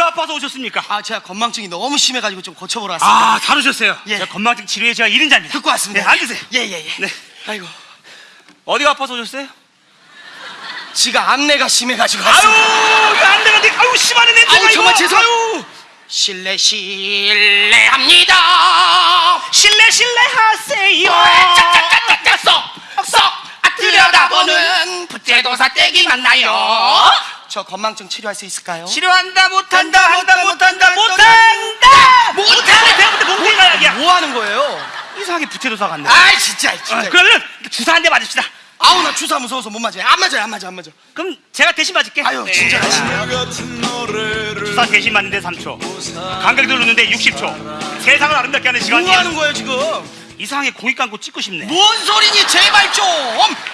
아파서 오셨습니까? 아 제가 건망증이 너무 심해가지고 좀 고쳐보러 왔습니다. 아, 다루셨어요. 예. 제가 건망증 치료에 제가 1인자입니다. 듣고 왔습니다. 네, 앉으세요. 예예예. 네. 아이고 어디가 아파서 오셨어요? 지가 암내가 심해가지고 아유, 왔습니다. 이거 안 되는데, 아유, 심하네, 냄새가 아유, 정말. 죄송- 아유, 실례 실례합니다. 실례, 실례하세요. 짝짝짝짝짝 쏙쏙 들여다보는 부채도사 떼기 만 나요. 저 건망증 치료할 수 있을까요? 치료한다, 못한다, 한다, 못한다, 못한다! 몽둥이가 약이야. 뭐 하는 거예요? 이상하게 부채도사 같네. 아이 진짜 진짜. 어, 그러면 주사 한 대 맞읍시다. 아우 나 주사 무서워서 못 맞아요. 안 맞아요 안 맞아 안 맞아. 그럼 제가 대신 맞을게. 아유 네. 진짜. 주사 대신 맞는데 3초. 감각이 누르는데 60초. 세상을 아름답게 하는 뭐 시간이야. 하는 거예요 지금? 이상하게 공이 감고 찍고 싶네. 뭔 소리니 제발 좀.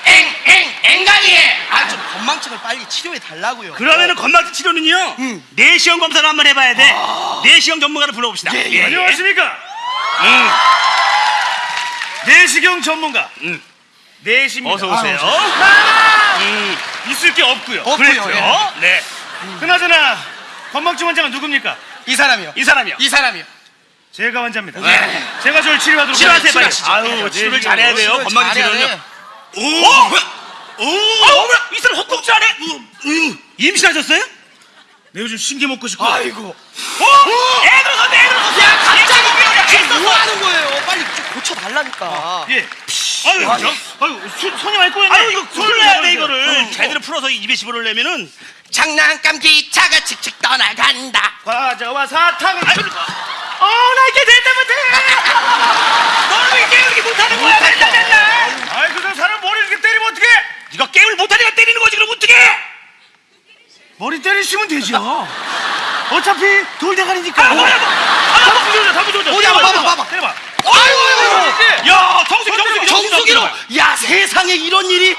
엥엥 엥간이. 아좀 건망증을 빨리 치료해 달라고요. 그러면은 건망증 치료는요. 음. 내시경 검사를 한번 해봐야 돼. 내시경 전문가를 불러봅시다. 예, 예. 안녕하십니까? 응. 내시경 전문가 응. 내시입니다. 어서 오세요. 아, 음. 있을 게 없고요. 없고요. 그랬죠. 예. 네. 그나저나 건망증 환자가 누굽니까? 이 사람이요. 이 사람이요. 이 사람이요. 제가 환자입니다. 네. 제가 저를 치료하도록 치료하세요, 빨리. 아유, 치료를 내시경. 잘해야 돼요. 치료를 건망증 잘해야 치료는요. 돼. 오! 오! 아유, 뭐야? 이 사람 헛꿈질 하네? 임신하셨어요? 내 요즘 신게 먹고 싶고. 아이고. 어? 애 들어섰네, 애 들어섰어. 야 갑자기 애 지금 뭐. 하는 거예요? 빨리 좀 고쳐 달라니까. 예. 아유, 아유, 아유, 손, 손이 많이 꼬였네. 아유, 이거 풀어야 돼. 이거를. 어. 제대로 풀어서 입에 집어넣으려면은 장난감 기차가 칙칙 떠나간다. 과자와 사탕을 아유, 어, 나 이렇게 됐다 못해. 너는 왜 이렇게 못하는 거야? 맨날 맨날. 아이 그저 사람 머리 이렇게 때리면 어떡해? 네가 게임을 못하니까 때리는 거지, 그럼 어떡해? 머리 때리시면 되죠. 어차피 돌대가리니까. 아, 뭐야, 뭐. 아, 다 부서져, 다 부서져. 어디 한번 봐봐, 봐봐. 때려봐. 아이고. 야, 정수기, 정수기, 정수기로. 야 세상에 이런 일이.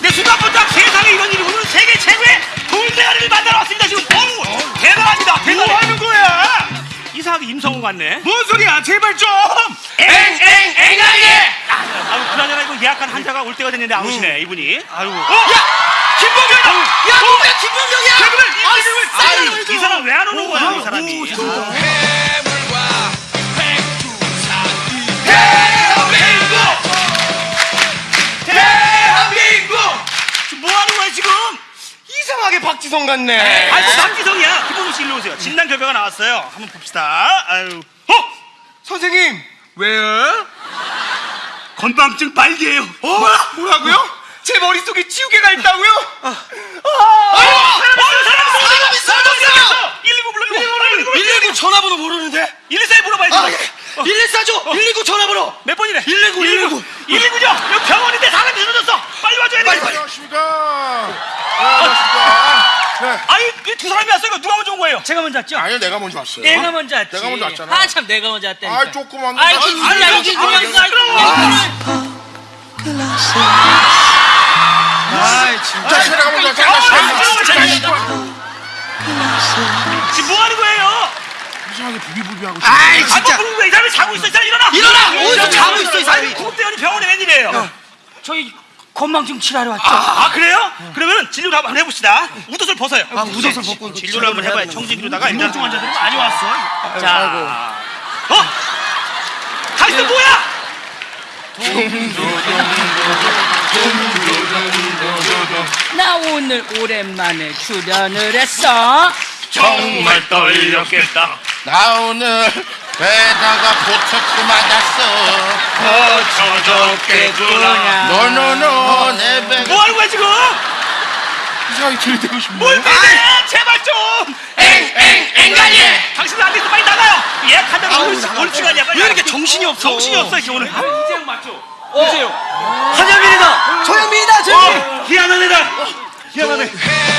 내 순간부터 세상에 이런 일이 오늘 세계 최고의 돌대가리를 만나러 왔습니다, 대단합니다, 뭐. 하는 거야? 이상하게 임성훈 같네. 뭔 소리야? 제발 좀. 엥엥 엥간이. 아유, 그나저나 이거 예약한 환자가 올 때가 됐는데 안 오시네, 이분이. 아유. 야 김범경이다. 야 누구야 김범경이야? 아유 이 사람 왜 안 오는 거야, 이 사람이. 대 박지성 같네. 아이고, 박지성이야. 김범수 씨 일로 오세요. 진단 결과가 나왔어요. 한번 봅시다. 아유. 어? 선생님 왜요? 건망증 발기예요. 어? 뭐라고요? 제 머릿속에 지우개가 있다고요? 아, 어, 사람 사람이 사라졌어요! 119 불러, 119 불러. 119 전화번호 모르는데? 114에 물어봐야지. 아, 예. 114죠? 119 전화번호! 몇 번이래? 119, 119. 119죠? 여기 병원인데 사람이 쓰러졌어. 빨리 와줘야 돼. 빨리, 빨리. 안녕하십니까. 아니, 이두 사람이 왔어요. 누가 먼저 온 거예요? 제가 먼저 왔죠? 아니요, 내가 먼저 왔어요. 내가 먼저 왔지. 내가 먼저 왔잖아. 아, 참, 내가 먼저 왔다니까. 아, 조그만. 아이, 거. 진짜 아니, 아니, 그냥 아니, 있어. 아, 진짜. 자, 내가 먼저 왔잖아. 아, 지금 뭐 하는 거예요? 이상하게 부비부비하고. 아이, 아, 진짜. 뭐, 왜이 사람이 자고 있어? 이 사람 일어나! 일어나! 어디서 자고 있어, 이 사람이? 구급대원이 병원에 웬일이에요? 저희 건망증 치료하러 왔죠. 아, 아, 그래요? 그러 면은 진료를 한번 해봅시다. 웃옷을 벗어요. 아, 웃옷을 벗고 진료를 한번 해봐요. 청진기로다가 일단 중증 환자들이 많이 왔어. 자, 어? 당신 뭐야? 나 오늘 오랜만에 출연을 했어. 정말 떨렸겠다. 나 오늘 배다가 보초크 맞았어. 어쩌졌겠구나. 노노노, 내 배. 뭐 하는 거야 지금? 이상하게 들이대고 싶네. 뭘 빼내? 제발 좀. 엥, 엥간이! 당신 안 돼서 빨리 나가요. 아우, 올, 시간이야. 빨리 왜 이렇게. 정신이 없어? 정신이 없어 이렇게 오늘. 이제 맞죠? 보세요. 한영민이다. 조영민이다, 조영민! 희한한 애다. 희한하네. 희한하